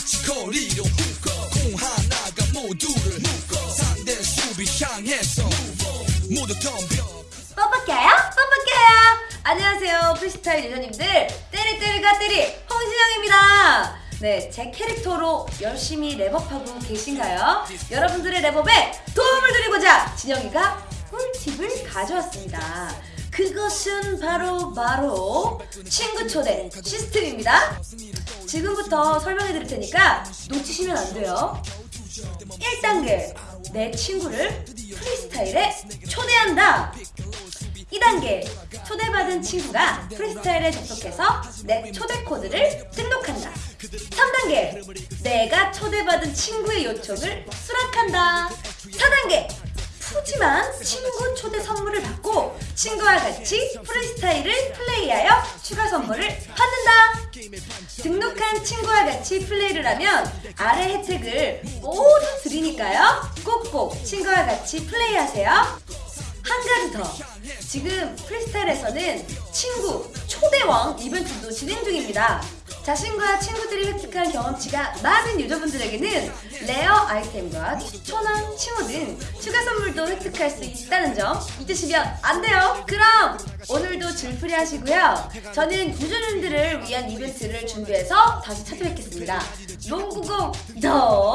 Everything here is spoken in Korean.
마치 거리로 묶어. 공 하나가 모두를 묶어. 상대 수비 향해서 모두 덤벼. 뻔뻔해요? 뻔뻔해요? 안녕하세요. 프리스타일 유저님들. 때리때리가 때리. 홍진영입니다. 네, 제 캐릭터로 열심히 랩업하고 계신가요? 여러분들의 랩업에 도움을 드리고자 진영이가 꿀팁을 가져왔습니다. 그것은 바로 바로 친구 초대 시스템입니다 지금부터 설명해 드릴 테니까 놓치시면 안 돼요. 1단계 내 친구를 프리스타일에 초대한다. 2단계 초대받은 친구가 프리스타일에 접속해서 내 초대 코드를 등록한다. 3단계 내가 초대받은 친구의 요청을 수락한다. 4단계 푸짐한 친구 초대 선물을 받고 친구와 같이 프리스타일을 플레이하여 추가 선물을 받는다. 등록한 친구와 같이 플레이를 하면 아래 혜택을 모두 드리니까요. 꼭꼭 친구와 같이 플레이하세요. 한 가지 더. 지금 프리스타일에서는 친구 초대왕 이벤트도 진행 중입니다 자신과 친구들이 획득한 경험치가 많은 유저분들에게는 레어 아이템과 추천한 칭호 등 추가 선물도 획득할 수 있다는 점 잊으시면 안 돼요. 그럼 오늘도 줄풀이 하시고요. 저는 유저님들을 위한 이벤트를 준비해서 다시 찾아뵙겠습니다. 농구공 더